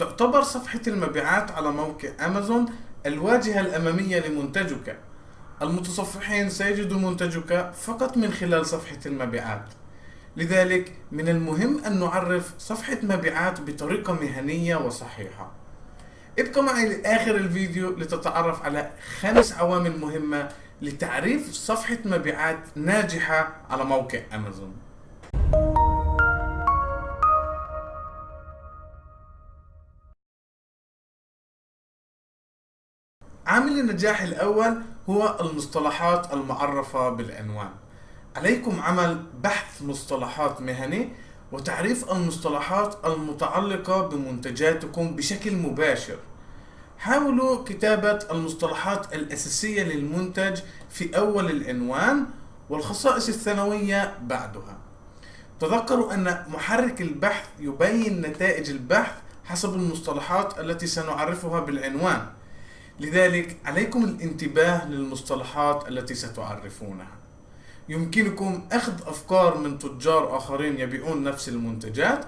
تعتبر صفحة المبيعات على موقع أمازون الواجهة الأمامية لمنتجك. المتصفحين سيجدوا منتجك فقط من خلال صفحة المبيعات. لذلك من المهم أن نعرف صفحة مبيعات بطريقة مهنية وصحيحة. ابقى معي لآخر الفيديو لتتعرف على خمس عوامل مهمة لتعريف صفحة مبيعات ناجحة على موقع أمازون. عامل النجاح الأول هو المصطلحات المعرفة بالعنوان. عليكم عمل بحث مصطلحات مهني وتعريف المصطلحات المتعلقة بمنتجاتكم بشكل مباشر. حاولوا كتابة المصطلحات الأساسية للمنتج في أول العنوان والخصائص الثانوية بعدها. تذكروا أن محرك البحث يبين نتائج البحث حسب المصطلحات التي سنعرفها بالعنوان. لذلك عليكم الانتباه للمصطلحات التي ستعرفونها. يمكنكم أخذ أفكار من تجار آخرين يبيعون نفس المنتجات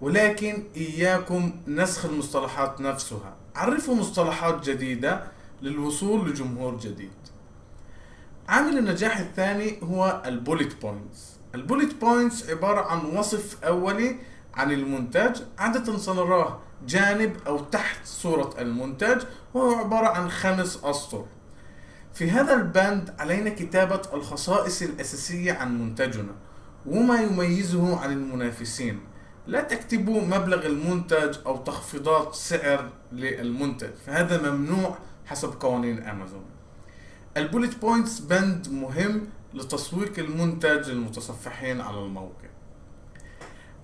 ولكن إياكم نسخ المصطلحات نفسها. عرفوا مصطلحات جديدة للوصول لجمهور جديد. عامل النجاح الثاني هو ال bullet points. ال bullet points عبارة عن وصف أولي عن المنتج عادة سنراه جانب أو تحت صورة المنتج وهو عبارة عن خمس أسطر. في هذا البند علينا كتابة الخصائص الأساسية عن منتجنا وما يميزه عن المنافسين. لا تكتبوا مبلغ المنتج أو تخفيضات سعر للمنتج فهذا ممنوع حسب قوانين أمازون. ال bullet points بند مهم لتسويق المنتج للمتصفحين على الموقع.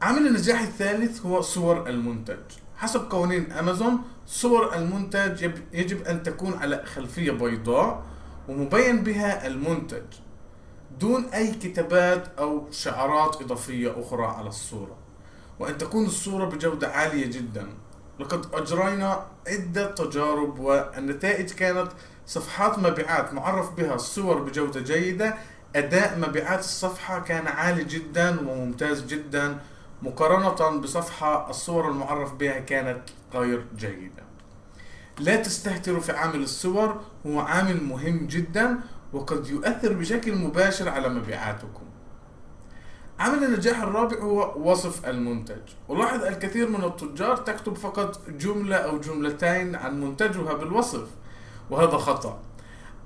عامل النجاح الثالث هو صور المنتج. حسب قوانين أمازون صور المنتج يجب أن تكون على خلفية بيضاء ومبين بها المنتج دون أي كتابات أو شعارات إضافية أخرى على الصورة. وأن تكون الصورة بجودة عالية جدا. لقد أجرينا عدة تجارب والنتائج كانت صفحات مبيعات معرف بها الصور بجودة جيدة. أداء مبيعات الصفحة كان عالي جدا وممتاز جدا. مقارنة بصفحة الصور المعرف بها كانت غير جيدة. لا تستهتروا في عامل الصور هو عامل مهم جدا وقد يؤثر بشكل مباشر على مبيعاتكم. عامل النجاح الرابع هو وصف المنتج. ولاحظ الكثير من التجار تكتب فقط جملة أو جملتين عن منتجها بالوصف وهذا خطأ.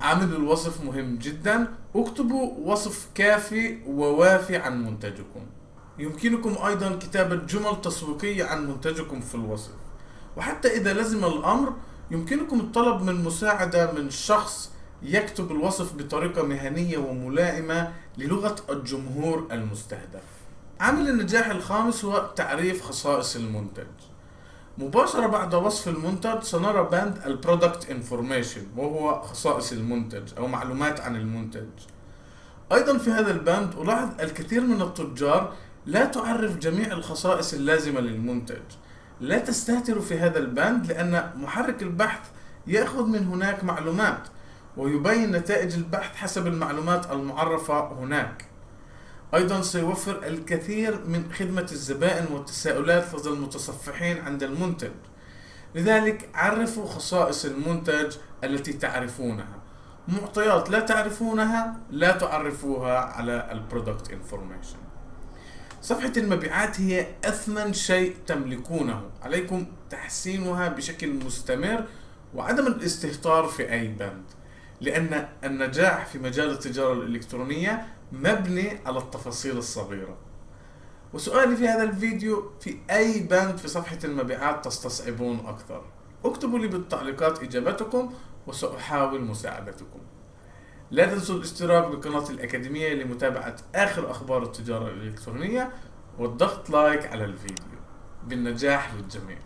عامل الوصف مهم جدا اكتبوا وصف كافي ووافي عن منتجكم. يمكنكم أيضا كتابة جمل تسويقية عن منتجكم في الوصف. وحتى إذا لزم الأمر يمكنكم الطلب من مساعدة من شخص يكتب الوصف بطريقة مهنية وملائمة للغة الجمهور المستهدف. عامل النجاح الخامس هو تعريف خصائص المنتج. مباشرة بعد وصف المنتج سنرى بند ال product information وهو خصائص المنتج أو معلومات عن المنتج. أيضا في هذا البند ألاحظ الكثير من التجار لا تعرف جميع الخصائص اللازمة للمنتج. لا تستهتروا في هذا البند لأن محرك البحث يأخذ من هناك معلومات ويبين نتائج البحث حسب المعلومات المعرفة هناك. أيضا سيوفر الكثير من خدمة الزبائن والتساؤلات لدى المتصفحين عند المنتج. لذلك عرفوا خصائص المنتج التي تعرفونها. معطيات لا تعرفونها لا تعرفوها على ال product information صفحة المبيعات هي أثمن شيء تملكونه. عليكم تحسينها بشكل مستمر وعدم الاستهتار في أي بند لأن النجاح في مجال التجارة الإلكترونية مبني على التفاصيل الصغيرة. وسؤالي في هذا الفيديو في أي بند في صفحة المبيعات تستصعبون أكثر؟ اكتبوا لي بالتعليقات إجابتكم وسأحاول مساعدتكم. لا تنسوا الاشتراك بقناة الأكاديمية لمتابعة آخر أخبار التجارة الإلكترونية والضغط لايك على الفيديو. بالنجاح للجميع.